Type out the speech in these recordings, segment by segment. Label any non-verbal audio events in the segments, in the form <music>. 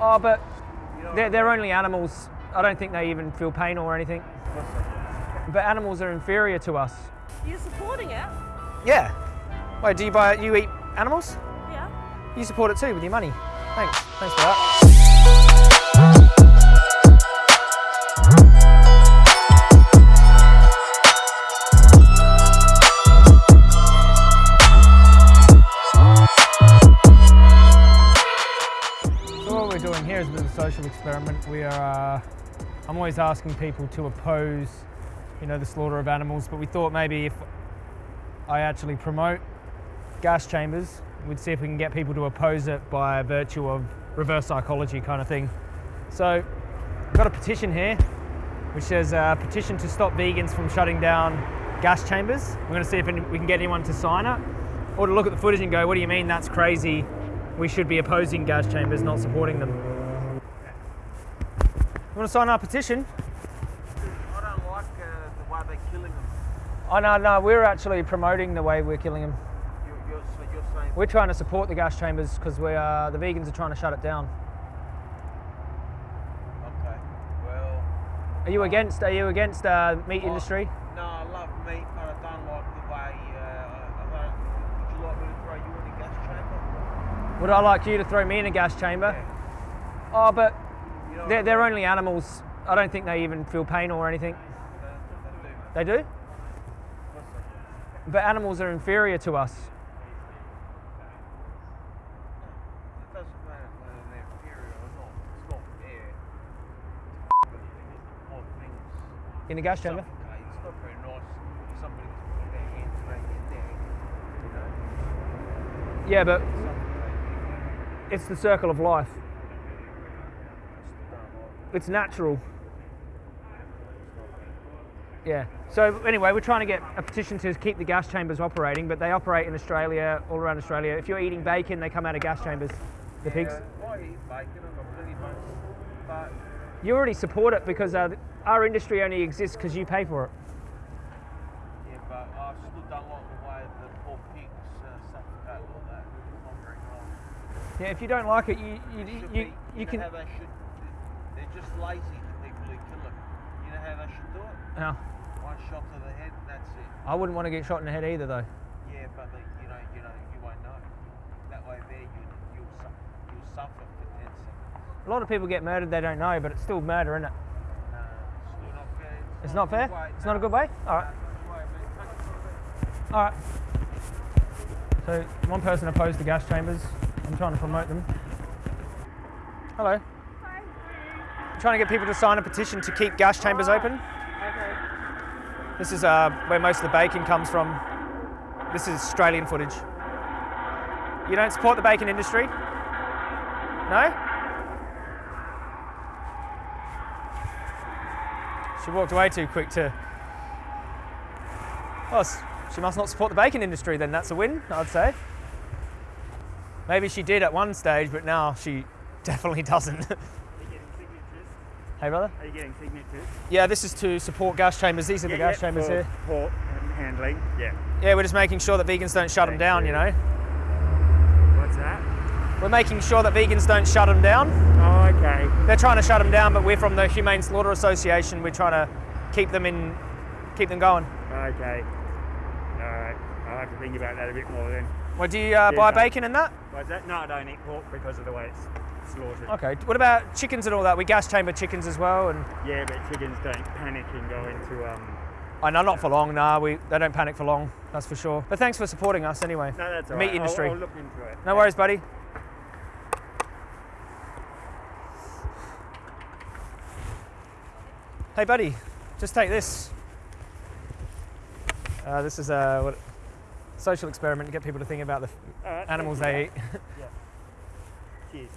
Oh, but they're, they're only animals. I don't think they even feel pain or anything. But animals are inferior to us. You're supporting it? Yeah. Wait, do you buy? You eat animals? Yeah. You support it too with your money. Thanks. Thanks for that. Experiment. We are, uh, I'm always asking people to oppose, you know, the slaughter of animals, but we thought maybe if I actually promote gas chambers, we'd see if we can get people to oppose it by virtue of reverse psychology kind of thing. So, got a petition here, which says uh, petition to stop vegans from shutting down gas chambers. We're going to see if we can get anyone to sign it, or to look at the footage and go, "What do you mean? That's crazy. We should be opposing gas chambers, not supporting them." You want to sign our petition? I don't like uh, the way they're killing them. Oh no, no, we're actually promoting the way we're killing them. You, you're, so you're saying We're trying to support the gas chambers because we are the vegans are trying to shut it down. okay. Well, Are you against? Are you against uh, meat I- industry? no, I love meat, but I don't like the way. Uh, I don't. Would you like me to throw you in a gas chamber? Would I like you to throw me in a gas chamber? Yeah. Oh, but they're, they're only animals. I don't think they even feel pain or anything. they, do. But animals are inferior to us. In a gas chamber? Yeah, but it's the circle of life. I still don't like it. It's natural. Yeah. So anyway, we're trying to get a petition to keep the gas chambers operating, but they operate in Australia, all around Australia. If you're eating bacon, they come out of gas chambers. The pigs. Yeah, I eat bacon, I've got plenty of. But You already support it because uh, our industry only exists because you pay for it. yeah, but I still don't like the way the poor pigs uh, suffocate like that. It's not very nice. Yeah, if you don't like it, you you, you, you, you can. How they should. They're just lazy, the people who kill them. You know how they should do it? No, One shot to the head, and that's it. I wouldn't want to get shot in the head either, though. Yeah, but they, you know, you know, you won't know. That way, there you you'll su- you'll suffer for ten seconds. A lot of people get murdered they don't know, but it's still murder, isn't it? No, it's still not fair. It's not a fair. good way. It's not a good way. All right, No, not a good way, man. Take it from me. all right. So one person opposed the gas chambers. I'm trying to promote them. Hello. Trying to get people to sign a petition to keep gas chambers open. Okay. This is uh, where most of the bacon comes from. This is Australian footage. You don't support the bacon industry? No? She walked away too quick to. Well, she must not support the bacon industry then. That's a win, I'd say. Maybe she did at one stage, but now she <laughs> definitely doesn't. Are you getting signatures? Hey, brother? Are you getting signatures? Yeah, this is to support gas chambers. These are the gas chambers for here. Port and handling. Yeah. Yeah, we're just making sure that vegans don't shut them down, you you. know. What's that? We're making sure that vegans don't shut them down. Oh, okay. They're trying to shut them down, but we're from the Humane Slaughter Association. We're trying to keep them in, keep them going. Okay. All right. I'll have to think about that a bit more then. Well, do you uh, buy mate. bacon and that? What's that? No, I don't eat pork because of the way it's slaughtered. Okay. What about chickens and all that? We gas chamber chickens as well, and Yeah, but chickens don't panic and go into um. I know not for long. Nah, we they don't panic for long. That's for sure. But thanks for supporting us anyway. No, that's all Meat right. I'll- industry. I'll, look into it. No worries, buddy. Hey, buddy, just take this. Uh, this is a what, social experiment to get people to think about the right, animals they eat. <laughs>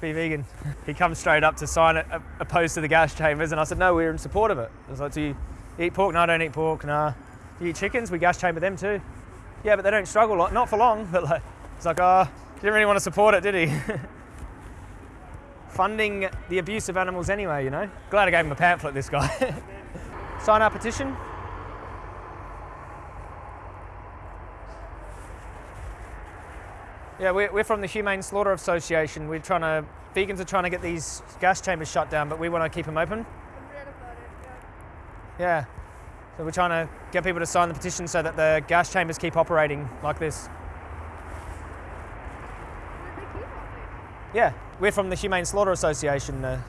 Be vegan. He comes straight up to sign it, uh, opposed to the gas chambers, and I said, "No, we're in support of it." I was like, "Do you eat pork? No, I don't eat pork. Nah. Do you eat chickens? We gas chamber them too. Yeah, but they don't struggle. Like, not for long. <laughs> But like, it's like, oh, he didn't really want to support it, did he? <laughs> Funding the abuse of animals anyway, you know. Glad I gave him a pamphlet. This guy. <laughs> Sign our petition. Yeah, we're, we're from the Humane Slaughter Association. We're trying to, vegans are trying to get these gas chambers shut down, but we want to keep them open. Yeah. So we're trying to get people to sign the petition so that the gas chambers keep operating like this. Yeah, we're from the Humane Slaughter Association. Uh,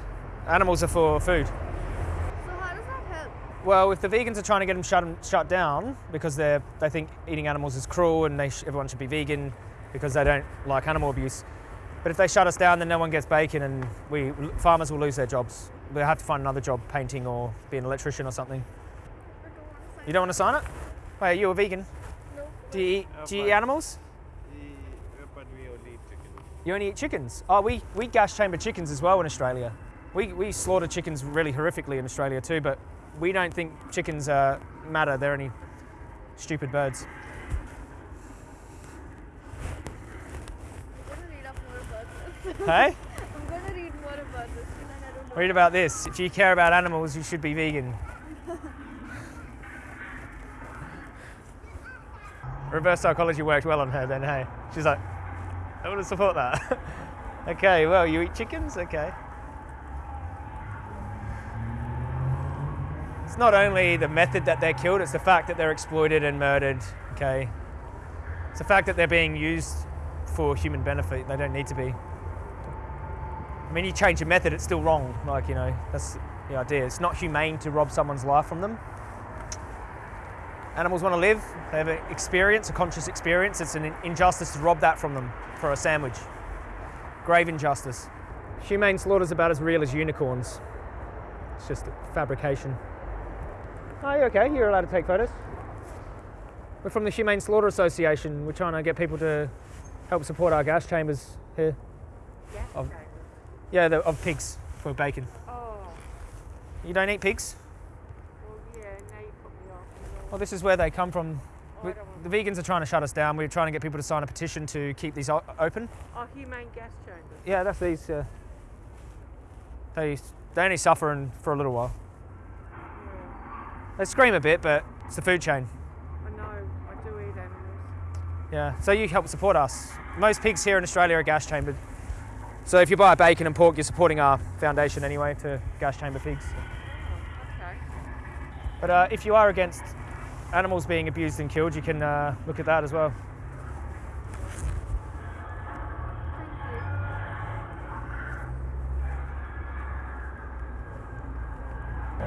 animals are for food. So how does that help? Well, if the vegans are trying to get them shut, shut down because they they think eating animals is cruel and they sh- everyone should be vegan because they don't like animal abuse. But if they shut us down, then no one gets bacon and we farmers will lose their jobs. They'll have to find another job, painting or be an electrician or something. I don't want to sign You don't want to sign it? Wait, are you a vegan? No. Do you eat, do you eat animals? but we only eat chicken. You only eat chickens? Oh, we, we gas chamber chickens as well in Australia. We, we slaughter chickens really horrifically in Australia too, but we don't think chickens uh, matter. They're only stupid birds. I'm gonna read up more about this. Hey? I'm gonna read more about this I don't know. Read about this. If you care about animals, you should be vegan. <laughs> Reverse psychology worked well on her then, hey? She's like, I want to support that. <laughs> okay, well, you eat chickens? Okay. It's not only the method that they're killed, it's the fact that they're exploited and murdered, okay? It's the fact that they're being used for human benefit. They don't need to be. I mean, you change your method, it's still wrong. Like, you know, that's the idea. It's not humane to rob someone's life from them. Animals want to live, they have an experience, a conscious experience. It's an injustice to rob that from them for a sandwich. Grave injustice. Humane slaughter's about as real as unicorns. It's just a fabrication. Oh, you okay? You're allowed to take photos. We're from the Humane Slaughter Association. We're trying to get people to help support our gas chambers here. Chamber. Yeah, the, of pigs for bacon. Oh, You don't eat pigs? well, yeah, now you put me off. Well, this is where they come from. Oh, We- I don't want the vegans are trying to shut us down. We're trying to get people to sign a petition to keep these open. Oh, humane gas chambers. Yeah, that's these. Uh, they they only suffer in, for a little while. Yeah. They scream a bit, but it's the food chain. I know, I do eat animals. Yeah, so you help support us. Most pigs here in Australia are gas chambered. So if you buy a bacon and pork, you're supporting our foundation anyway to gas chamber pigs. Oh, okay. But uh, if you are against animals being abused and killed, you can uh, look at that as well.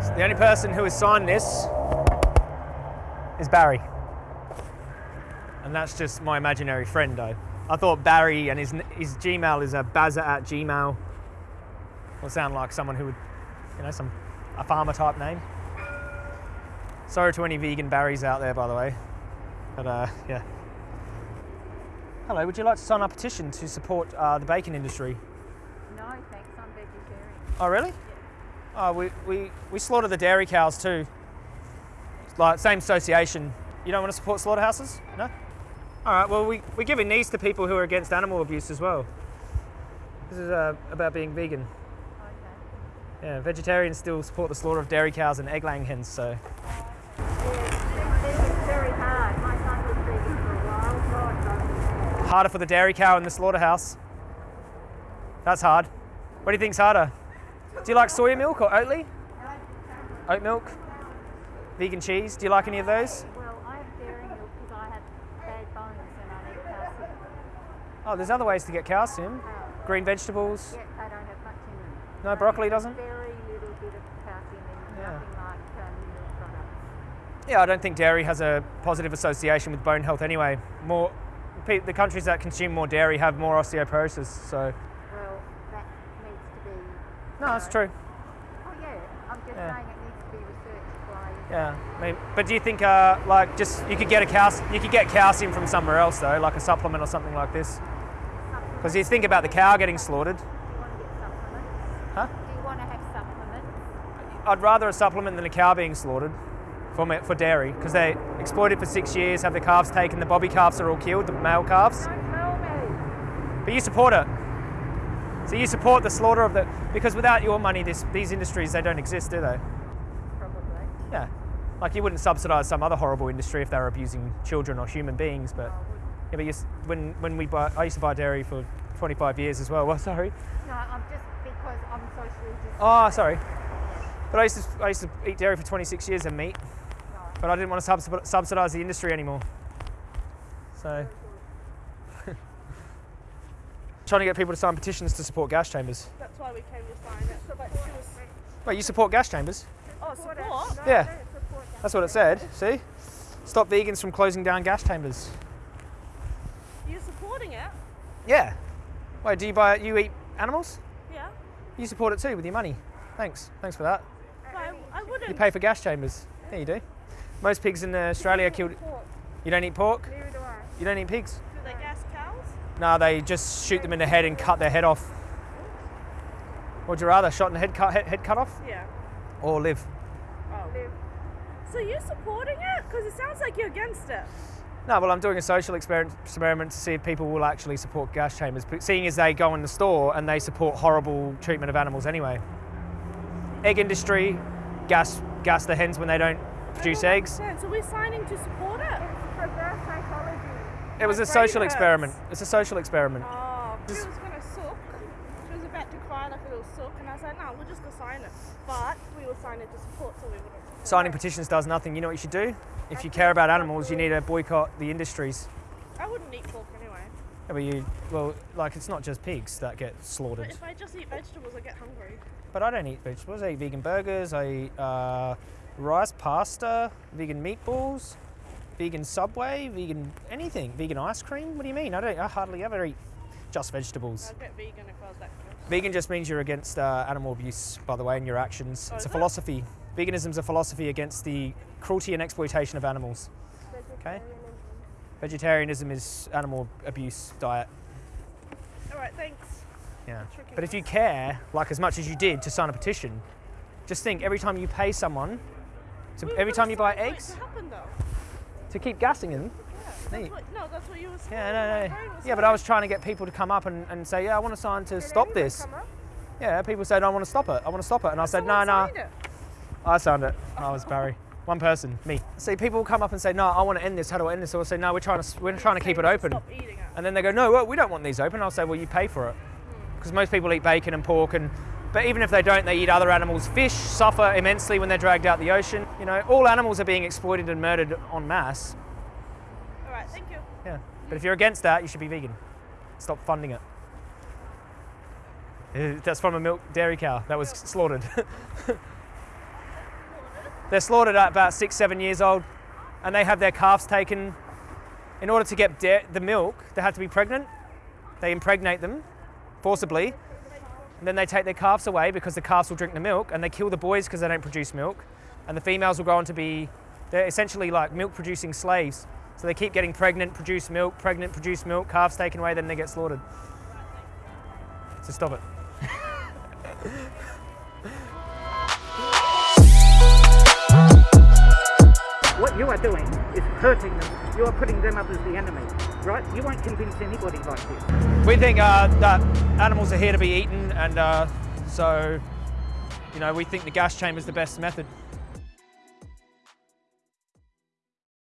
So the only person who has signed this is Barry. And that's just my imaginary friend, though. I thought Barry and his, his Gmail is a bazza at Gmail. Will sound like someone who would, you know, some a farmer type name. Sorry to any vegan Barrys out there, by the way. But uh, yeah. Hello, would you like to sign our petition to support uh, the bacon industry? No, thanks, I'm vegetarian. Oh, really? Oh, we, we, we slaughter the dairy cows too. Like same association. You don't want to support slaughterhouses? No? All right. Well, we we're giving these to people who are against animal abuse as well. This is uh, about being vegan. Okay. Yeah, vegetarians still support the slaughter of dairy cows and egg-laying hens. So It's very hard. My son was vegan for a while. God, no. harder for the dairy cow in the slaughterhouse. That's hard. What do you think's harder? Do you like soya milk or Oatly? Oat milk? Vegan cheese? Do you like any of those? Well, I have dairy milk because I have bad bones and I need calcium. Oh, there's other ways to get calcium. Oh, Green vegetables. yet they don't have much in them. No, broccoli doesn't? Very little bit of calcium in Yeah. nothing like um, milk products. Yeah, I don't think dairy has a positive association with bone health anyway. More, the countries that consume more dairy have more osteoporosis. So, Well, that needs to be. no, that's true. Oh yeah, I'm just Yeah. saying it needs to be researched by. Yeah, I mean, but do you think uh, like just you could get a cal- you could get calcium from somewhere else though, like a supplement or something like this? Because you think about the cow getting slaughtered. Do you want to get supplements? Huh? Do you want to have supplements? I'd rather a supplement than a cow being slaughtered for for dairy because they exploited for six years, have the calves taken, the bobby calves are all killed, the male calves. Don't tell me. But you support it. So you support the slaughter of the because without your money, this, these industries they don't exist, do they? Probably. Yeah. Like you wouldn't subsidise some other horrible industry if they were abusing children or human beings, but. Yeah, but you, when when we buy, I used to buy dairy for 25 years as well. Well, <laughs> sorry. No, I'm just because I'm socially just. Oh, ah, sorry. But I used to I used to eat dairy for 26 years and meat, but I didn't want to subs- subsidise the industry anymore. So. <laughs> Trying to get people to sign petitions to support gas chambers. That's why we came to sign it. So that was. Wait, you support gas chambers? Oh, support? Oh, yeah. That's what it said. See? Stop vegans from closing down gas chambers. You're supporting it? Yeah. Wait, do you buy you eat animals? Yeah. You support it too with your money. Thanks. Thanks for that. But I, I wouldn't. You pay for gas chambers. Yeah, you do. Most pigs in uh, Australia are killed. You don't eat pork? Neither do I. You don't eat pigs? Do they gas cows? No, they just shoot them in the head and cut their head off. Would you rather shot in the head cut, head, head cut off Yeah. or live? Oh. live. So you're supporting it? Because it sounds like you're against it. No, well, I'm doing a social experiment, experiment to see if people will actually support gas chambers, but seeing as they go in the store and they support horrible treatment of animals anyway. Egg industry, gas, gas the hens when they don't produce I don't eggs. understand. So we're signing to support it? Reverse psychology. It was My a social hurts. experiment. It's a social experiment. Oh, she was gonna sook. She was about to cry like a little sook, and I was like, no, we'll just go sign it. But we were signing to support, so we wouldn't. support Signing it. petitions does nothing. You know what you should do? If you care about animals, you need to boycott the industries. I wouldn't eat pork anyway. Yeah, but you, well, like it's not just pigs that get But slaughtered. if I just eat vegetables, I get hungry. But I don't eat vegetables. I eat vegan burgers. I eat uh, rice pasta, vegan meatballs, vegan Subway, vegan anything, vegan ice cream. What do you mean? I don't. I hardly ever eat just vegetables. I'd get vegan if I was that close. Vegan just means you're against uh, animal abuse, by the way, in your actions. Oh, it's a it? Philosophy. is a philosophy against the cruelty and exploitation of animals. Okay. Vegetarianism is animal abuse diet. All right, thanks. Yeah. But if you care, like as much as you did to sign a petition, just think every time you pay someone, so We every time you buy signed for it eggs, To happen, to keep gassing them. Yeah, that's what, no, that's what you were saying. Yeah, no, no. Yeah, but I was trying to get people to come up and, and say, yeah, I want to sign to stop this. Yeah, people said, I want to stop it. I want to stop it. And I said, no, no. it. I sound it. I was Barry. One person, me. See, people will come up and say, no, I want to end this. How do I end this? Or I'll say, no, we're trying to, we're trying to keep it open. Stop eating it. And then they go, no, well, we don't want these open. I'll say, well, you pay for it. Because most people eat bacon and pork, and but even if they don't, they eat other animals. Fish suffer immensely when they're dragged out the ocean. You know, all animals are being exploited and murdered en masse. All right, thank you. Yeah. But if you're against that, you should be vegan. Stop funding it. Uh, That's from a milk dairy cow that was slaughtered. <laughs> They're slaughtered at about six, seven years old, and they have their calves taken. In order to get the milk, they have to be pregnant. They impregnate them forcibly, and then they take their calves away because the calves will drink the milk, and they kill the boys because they don't produce milk, and the females will go on to be, they're essentially like milk producing slaves. So they keep getting pregnant, produce milk, pregnant, produce milk, calves taken away, then they get slaughtered. So stop it. <laughs> What you are doing is hurting them. You are putting them up as the enemy, right? You won't convince anybody like this. We think uh, that animals are here to be eaten, and uh, so, you know, we think the gas chamber is the best method.